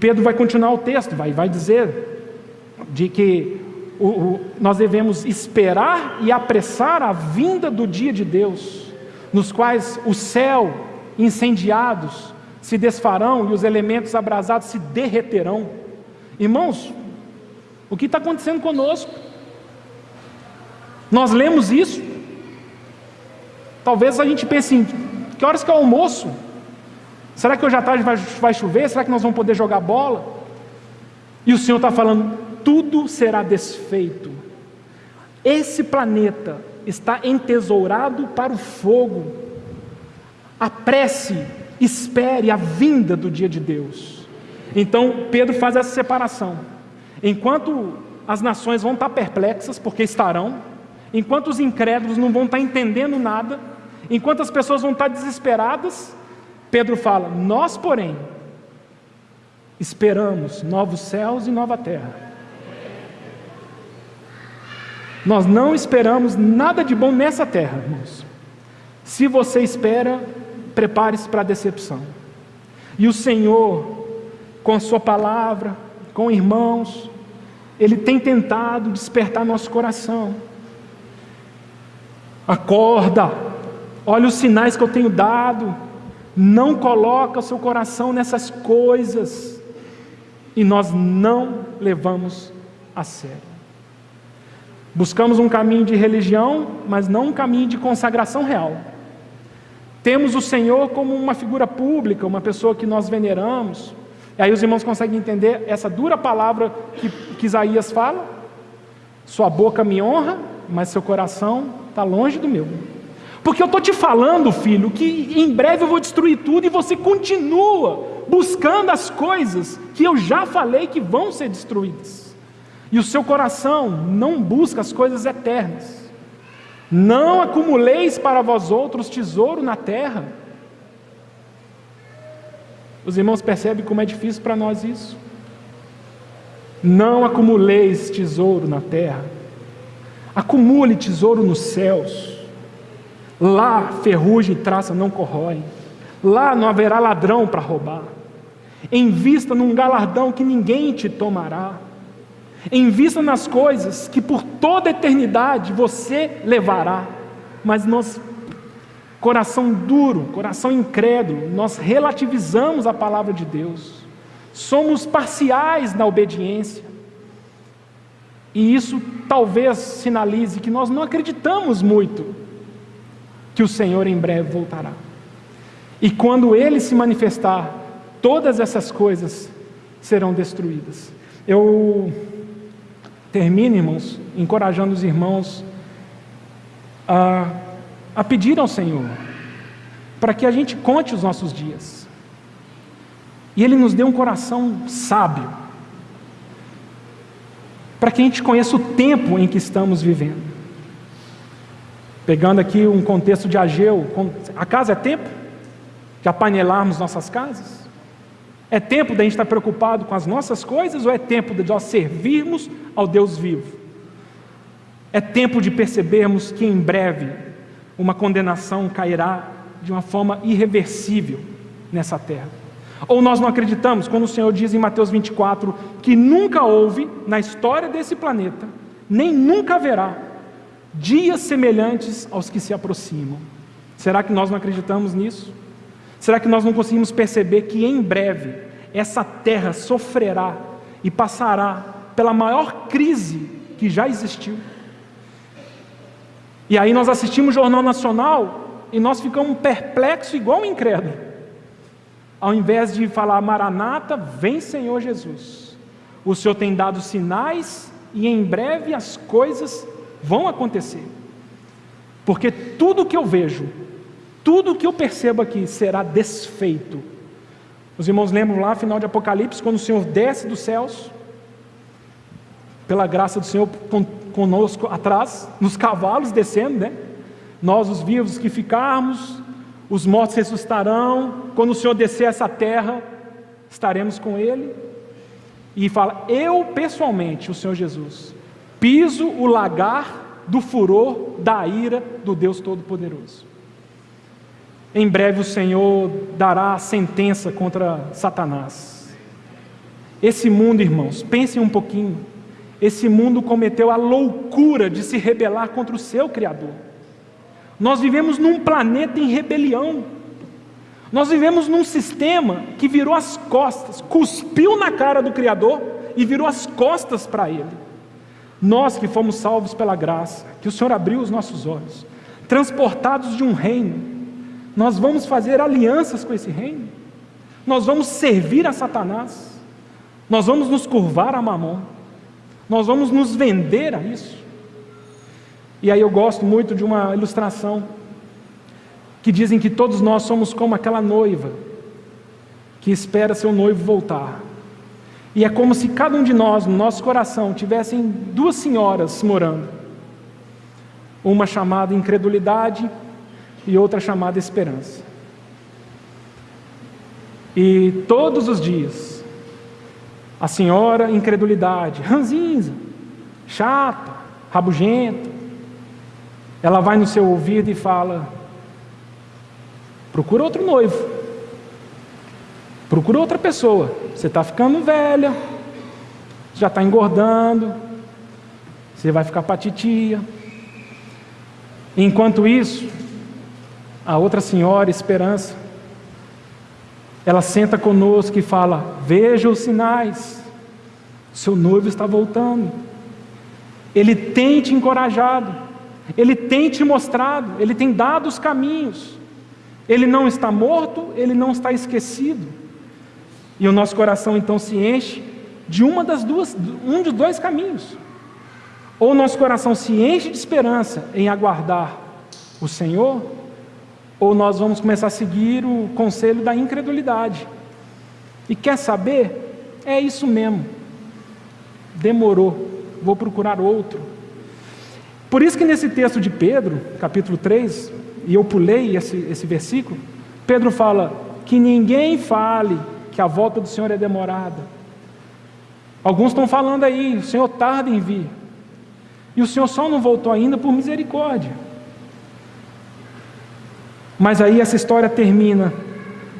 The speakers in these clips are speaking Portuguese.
Pedro vai continuar o texto, vai, vai dizer de que o, o, nós devemos esperar e apressar a vinda do dia de Deus, nos quais o céu incendiados se desfarão e os elementos abrasados se derreterão. Irmãos, o que está acontecendo conosco? Nós lemos isso, talvez a gente pense em que horas que é o almoço? Será que hoje à tarde vai, vai chover? Será que nós vamos poder jogar bola? E o Senhor está falando: tudo será desfeito. Esse planeta está entesourado para o fogo. Apresse, espere a vinda do dia de Deus. Então Pedro faz essa separação. Enquanto as nações vão estar perplexas, porque estarão, enquanto os incrédulos não vão estar entendendo nada, enquanto as pessoas vão estar desesperadas, Pedro fala: Nós, porém, esperamos novos céus e nova terra. Nós não esperamos nada de bom nessa terra, irmãos. Se você espera, prepare-se para a decepção. E o Senhor, com a Sua palavra, com irmãos, Ele tem tentado despertar nosso coração. Acorda, olha os sinais que eu tenho dado, não coloca o seu coração nessas coisas, e nós não levamos a sério. Buscamos um caminho de religião, mas não um caminho de consagração real. Temos o Senhor como uma figura pública, uma pessoa que nós veneramos. E aí os irmãos conseguem entender essa dura palavra que, que Isaías fala? Sua boca me honra, mas seu coração está longe do meu. Porque eu estou te falando, filho, que em breve eu vou destruir tudo e você continua buscando as coisas que eu já falei que vão ser destruídas e o seu coração não busca as coisas eternas. Não acumuleis para vós outros tesouro na terra. Os irmãos percebem como é difícil para nós isso. Não acumuleis tesouro na terra. Acumule tesouro nos céus. Lá ferrugem e traça não corroem. Lá não haverá ladrão para roubar. Invista num galardão que ninguém te tomará. Invista nas coisas que por toda a eternidade você levará. Mas nós, coração duro, coração incrédulo, nós relativizamos a palavra de Deus. Somos parciais na obediência. E isso talvez sinalize que nós não acreditamos muito que o Senhor em breve voltará. E quando ele se manifestar, todas essas coisas serão destruídas. Eu termine, irmãos, encorajando os irmãos a, a pedir ao Senhor para que a gente conte os nossos dias. E Ele nos dê um coração sábio, para que a gente conheça o tempo em que estamos vivendo. Pegando aqui um contexto de Ageu, a casa é tempo de apanelarmos nossas casas? É tempo da gente estar preocupado com as nossas coisas ou é tempo de nós servirmos ao Deus vivo? É tempo de percebermos que em breve uma condenação cairá de uma forma irreversível nessa terra. Ou nós não acreditamos quando o Senhor diz em Mateus 24 que nunca houve na história desse planeta, nem nunca haverá, dias semelhantes aos que se aproximam. Será que nós não acreditamos nisso? Será que nós não conseguimos perceber que em breve essa terra sofrerá e passará pela maior crise que já existiu? E aí nós assistimos o Jornal Nacional e nós ficamos perplexos igual um incrédulo. Ao invés de falar Maranata, vem Senhor Jesus. O Senhor tem dado sinais e em breve as coisas vão acontecer. Porque tudo que eu vejo tudo que eu percebo aqui será desfeito. Os irmãos lembram lá, final de Apocalipse, quando o Senhor desce dos céus, pela graça do Senhor conosco atrás, nos cavalos descendo, né? Nós, os vivos que ficarmos, os mortos ressuscitarão. Quando o Senhor descer essa terra, estaremos com Ele. E fala: Eu pessoalmente, o Senhor Jesus, piso o lagar do furor da ira do Deus Todo-Poderoso. Em breve o Senhor dará a sentença contra Satanás. Esse mundo, irmãos, pensem um pouquinho. Esse mundo cometeu a loucura de se rebelar contra o seu Criador. Nós vivemos num planeta em rebelião. Nós vivemos num sistema que virou as costas, cuspiu na cara do Criador e virou as costas para Ele. Nós que fomos salvos pela graça, que o Senhor abriu os nossos olhos, transportados de um reino, nós vamos fazer alianças com esse reino, nós vamos servir a Satanás, nós vamos nos curvar a Mamon, nós vamos nos vender a isso. E aí eu gosto muito de uma ilustração que dizem que todos nós somos como aquela noiva que espera seu noivo voltar. E é como se cada um de nós, no nosso coração, tivessem duas senhoras morando. Uma chamada incredulidade e outra chamada esperança. E todos os dias, a senhora incredulidade, ranzinza, chata, rabugenta, ela vai no seu ouvido e fala: procura outro noivo. Procura outra pessoa. Você está ficando velha, já está engordando, você vai ficar para titia. Enquanto isso, a outra senhora, Esperança, ela senta conosco e fala: Veja os sinais, seu noivo está voltando. Ele tem te encorajado, ele tem te mostrado, ele tem dado os caminhos. Ele não está morto, ele não está esquecido. E o nosso coração então se enche de uma das duas, um dos dois caminhos. Ou o nosso coração se enche de esperança em aguardar o Senhor, ou nós vamos começar a seguir o conselho da incredulidade. E quer saber? É isso mesmo. Demorou, vou procurar outro. Por isso que nesse texto de Pedro, capítulo 3, e eu pulei esse, esse versículo, Pedro fala que ninguém fale que a volta do Senhor é demorada. Alguns estão falando aí, o Senhor tarda em vir. E o Senhor só não voltou ainda por misericórdia. Mas aí essa história termina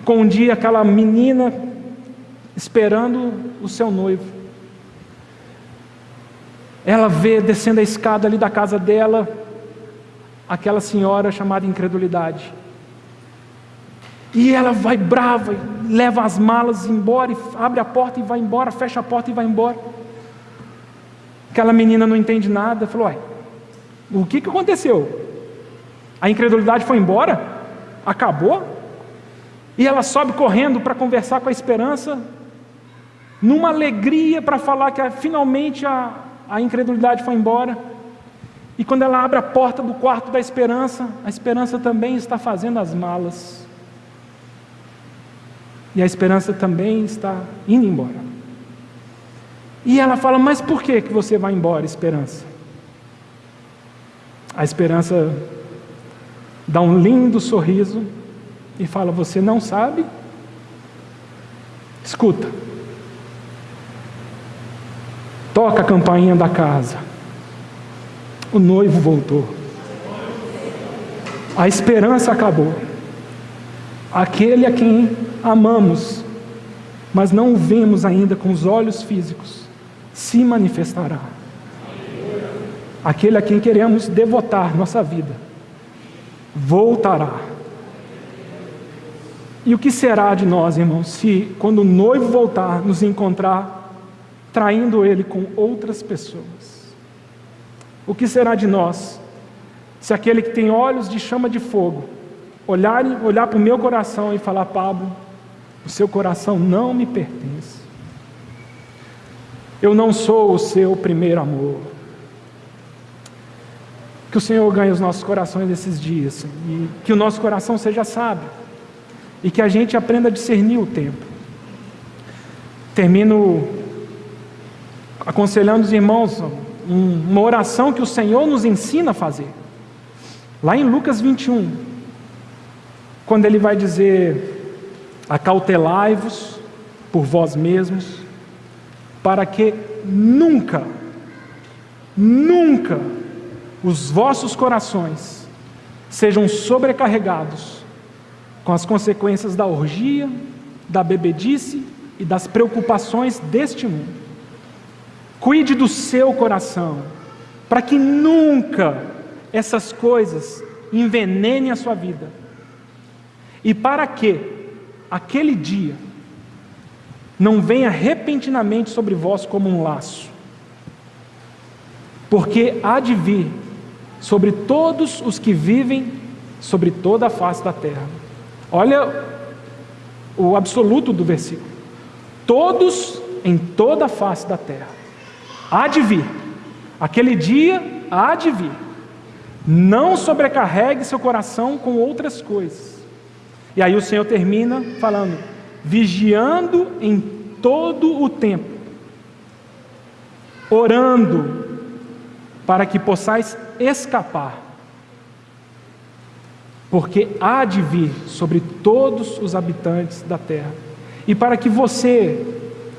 com um dia aquela menina esperando o seu noivo. Ela vê descendo a escada ali da casa dela aquela senhora chamada incredulidade. E ela vai brava, leva as malas embora, e abre a porta e vai embora, fecha a porta e vai embora. Aquela menina não entende nada, falou: Uai, o que, que aconteceu? A incredulidade foi embora? Acabou? E ela sobe correndo para conversar com a esperança, numa alegria para falar que finalmente a, a incredulidade foi embora. E quando ela abre a porta do quarto da esperança, a esperança também está fazendo as malas. E a esperança também está indo embora. E ela fala: Mas por que, que você vai embora, esperança? A esperança dá um lindo sorriso e fala: Você não sabe? Escuta. Toca a campainha da casa. O noivo voltou. A esperança acabou. Aquele a quem amamos, mas não o vemos ainda com os olhos físicos, se manifestará. Aquele a quem queremos devotar nossa vida, voltará. E o que será de nós, irmãos, se quando o noivo voltar, nos encontrar traindo ele com outras pessoas? O que será de nós se aquele que tem olhos de chama de fogo olhar, olhar para o meu coração e falar: Pablo, o seu coração não me pertence. Eu não sou o seu primeiro amor. Que o Senhor ganhe os nossos corações nesses dias e que o nosso coração seja sábio e que a gente aprenda a discernir o tempo. Termino aconselhando os irmãos uma oração que o Senhor nos ensina a fazer. Lá em Lucas 21, quando ele vai dizer Acautelai-vos por vós mesmos, para que nunca, nunca os vossos corações sejam sobrecarregados com as consequências da orgia, da bebedice e das preocupações deste mundo. Cuide do seu coração, para que nunca essas coisas envenenem a sua vida. E para que aquele dia não venha repentinamente sobre vós como um laço, porque há de vir sobre todos os que vivem sobre toda a face da terra. Olha o absoluto do versículo. Todos em toda a face da terra. Há de vir. Aquele dia há de vir. Não sobrecarregue seu coração com outras coisas. E aí o Senhor termina falando: vigiando em todo o tempo, orando, para que possais escapar, porque há de vir sobre todos os habitantes da terra, e para que você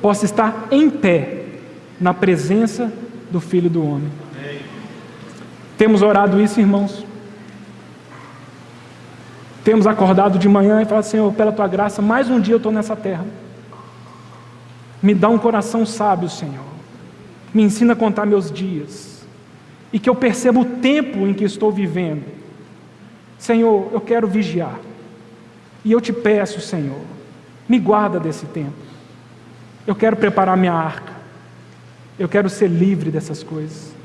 possa estar em pé na presença do Filho do Homem. Temos orado isso, irmãos? Temos acordado de manhã e falado, Senhor, pela tua graça, mais um dia eu estou nessa terra. Me dá um coração sábio, Senhor. Me ensina a contar meus dias. E que eu perceba o tempo em que estou vivendo. Senhor, eu quero vigiar. E eu te peço, Senhor, me guarda desse tempo. Eu quero preparar minha arca. Eu quero ser livre dessas coisas.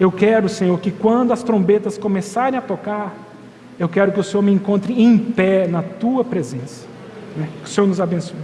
Eu quero, Senhor, que quando as trombetas começarem a tocar, eu quero que o Senhor me encontre em pé na tua presença. Que o Senhor nos abençoe.